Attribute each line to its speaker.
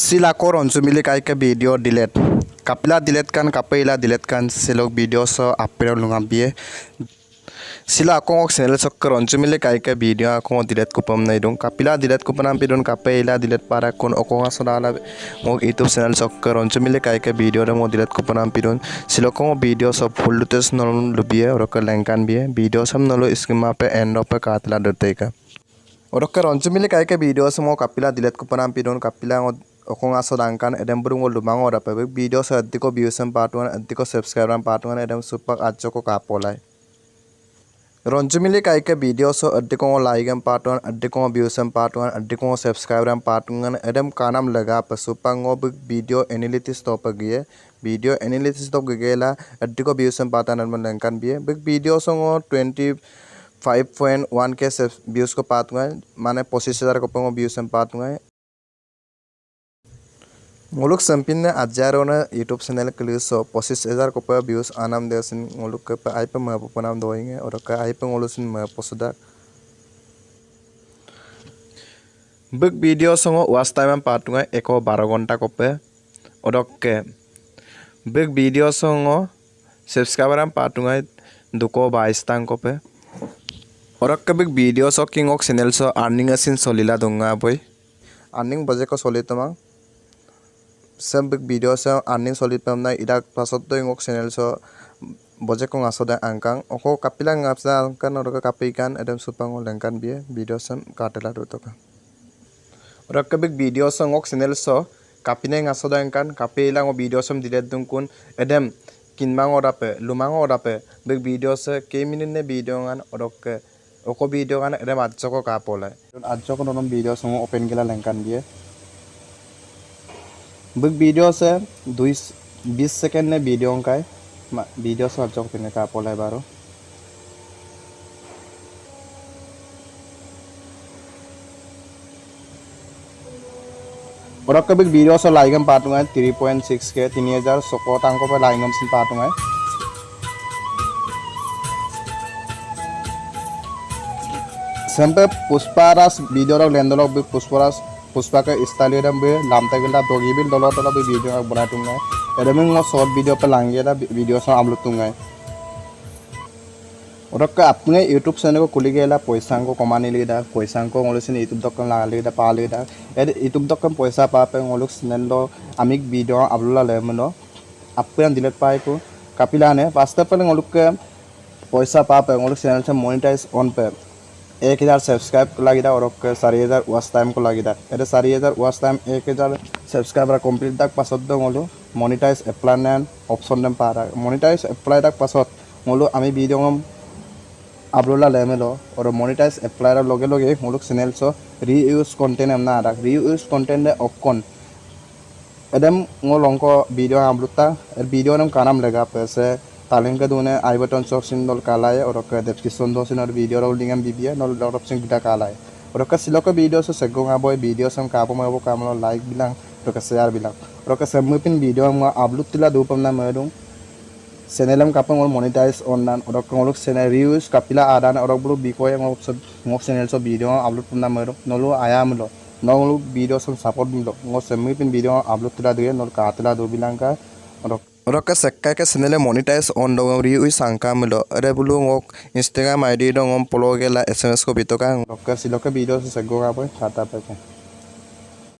Speaker 1: sila koron sumili kai ke video delete. Kapila delete kan kapaila delete kan selok video so apel lunga bie. Sila akong ok channel koron sumili kai ke video akong delete kupam nai dong kapila dilet kupam pe don kapela dilat para kon okong asonala itu youtube channel koron sumili kai ke video ra mau delete kupanam pe don silokong video so full tes nolon lubie orok lengkan bie. Video sam nolo iskima pe end pe katla dotte Orang keroncong milik kai ke video semua kapila dilihat kupanam pe don kapila okong asod angkan edem burungo lumang, ora pebek. Video sa adiko views ang patuan adiko subscribe ang patuan edem supak atso ko kapolay रोंचमिली काई के video सो अड्डिकों like एम part one अड्डिकों views एम part one अड्डिकों subscribe एम पार्ट वन एडम कानम लगा पर सुपंगो वीडियो एनालिटिस तो पगिए वीडियो एनालिटिस तो गगेला अड्डिको व्यूस एम पाता नर्मल लंकन भी बिग वीडियो सो twenty five point one K views को पात माने पच्चीस हज़ार को व्यूज़ एम पात हुए मुलुक संपिन ने संपिन्ना आजारावनो यूट्यूब चैनल के लिए कलिसो पचिस हज़ार कपा व्यूज़ आनाम दे देसिन मुलुग कपा आइप महबो पनाम दोइंगे और का आईपे मुलु सिन म पसुदा। बुक वीडियो संग वास्ट टाइम में पाटुंगा एको 12 घंटा को पे और ओडके बुक वीडियो संग सब्सक्राइबर हम पाटुंगा दुको 22 तांग को पे और कबिक वीडियो सो किंग ऑक चैनल सो अर्निंग असिन सोलिला दूँगा भाई। अर्निंग बजे को सोलितमा চেম ভিডিঅ' চাওঁ আনিং চলি পাম নাই ইয়াক পাছতো ইংক চেনেল চ বজে কং আছো দে আংকাং অক কাপিলা আপচা আংকান ওরকম কাপি গান এদম সুপাং লেংকান বিয়ে ভিডিও সেম কাটেলা দু টকা ওরক বিগ ভিডিও সঙ্গক চেনেল স কাপিনাই আছো দে আংকান কাপি এলাং ও ভিডিও সেম দিলে দুং কোন এদম কিনমাং ওরাপে লুমাং ওরাপে বিগ ভিডিও সে কে মিনিট নে ভিডিও গান ওরক অক ভিডিও গান এদম আজক কাপলে আজক নন ভিডিও সঙ্গ ওপেন গেলা লেংকান বিয়ে বুক ভিডিঅ' আছে দুই বিছ ছেকেণ্ড নে ভিডিঅ' অংকাই ভিডিঅ' চাব যাওক তেনেকৈ আপলাই বাৰু পটককৈ বিগ ভিডিঅ' আছে লাইগম পাতোঙাই থ্ৰী পইণ্ট ছিক্স কে তিনি হেজাৰ ছশ টাংকৰ পৰা লাইগম চিন পাতোঙাই চেম্পে পুষ্পা ৰাজ ভিডিঅ'ৰ লেণ্ডৰ পুষ্পৰাজ पुष्पा का स्टाइल एरा बे लामता गिला दोगी भी दौला तला भी वीडियो में बना दूँगा एरे मैं शॉर्ट वीडियो पर लाएँगे ना वीडियो से आप लोग दूँगा और अपने यूट्यूब चैनल को खुली गए पैसा को कमाने लगे दा पैसा को उसे यूट्यूब दक्कन लगा लगे दा पा लगे दा एरे यूट्यूब दक्कन पैसा पा पे मोलो लोग चैनल दो अमिक वीडियो अपलोड ले मनो अपने दिलत पाए को कपिला ने पास्ता पर मोलो के पैसा पा पे मोलो लोग चैनल से मोनिटाइज ऑन पे एक हजार सब्सक्राइब लगे और चार हजार वाच टाइम को लगे एट चार हजार वाच टाइम एक हजार सब्सक्राइबर कम्प्लीट दाग पास मोलो मनीटाइज एप्लान अपशन दम पा मनीटाइज एप्लाई दाग पास मोलो आम विम आपलोडा लैमेलो और मनीटाइज एप्लाई लगे लगे मोलो चेनेल सो रीयूज कन्टेन्ट एम ना रीयूज कन्टेन्ट अकन एडम मोल अंक विडियो आपलोड था विडियो नाम कानम लेगा पैसे Or ka description do sinar video raw lingam bibia nol lot of sing bida kalay or ka silo ka video so segong aboy video sam kapo mo ka mo like bilang to ka share bilang or ka samupin video mo upload tila do pam na medong চেনেলম কাপং ওর monetize online ওরক ওলক channel reuse কাপিলা আদান ওরক বলো বিকয়ে মোক সব মোক চেনেল সব ভিডিও আপলোড করনা মেরো নলো আয়া মিলো নলো ভিডিও সব সাপোর্ট মিলো মোক সেমি পিন ভিডিও আপলোড তিলা দিয়ে নল কাতলা দো বিলাঙ্কা ওরক sekkai ke channel monetize on dong ri ui sangka milo ere bulu ngok Instagram ID dong om follow gela SMS ko bitoka roka siloka video se sego ga boy kata pa